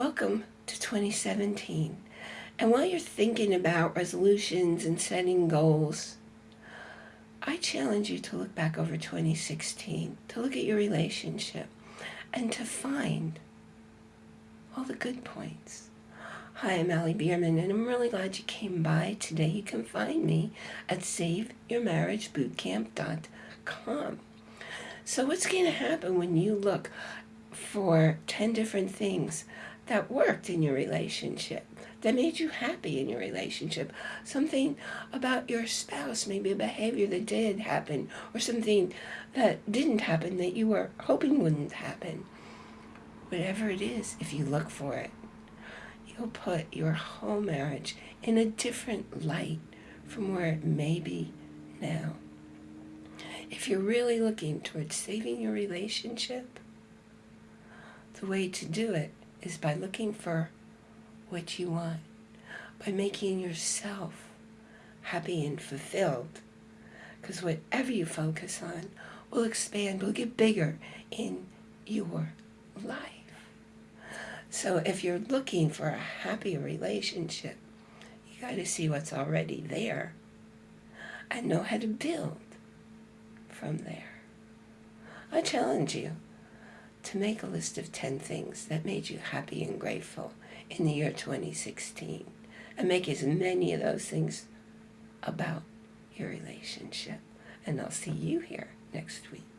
Welcome to 2017. And while you're thinking about resolutions and setting goals, I challenge you to look back over 2016, to look at your relationship, and to find all the good points. Hi, I'm Allie Bierman, and I'm really glad you came by. Today you can find me at SaveYourMarriageBootcamp.com. So what's going to happen when you look for 10 different things that worked in your relationship, that made you happy in your relationship, something about your spouse, maybe a behavior that did happen, or something that didn't happen that you were hoping wouldn't happen. Whatever it is, if you look for it, you'll put your whole marriage in a different light from where it may be now. If you're really looking towards saving your relationship, the way to do it is by looking for what you want, by making yourself happy and fulfilled. Because whatever you focus on will expand, will get bigger in your life. So if you're looking for a happy relationship, you got to see what's already there and know how to build from there. I challenge you to make a list of 10 things that made you happy and grateful in the year 2016 and make as many of those things about your relationship. And I'll see you here next week.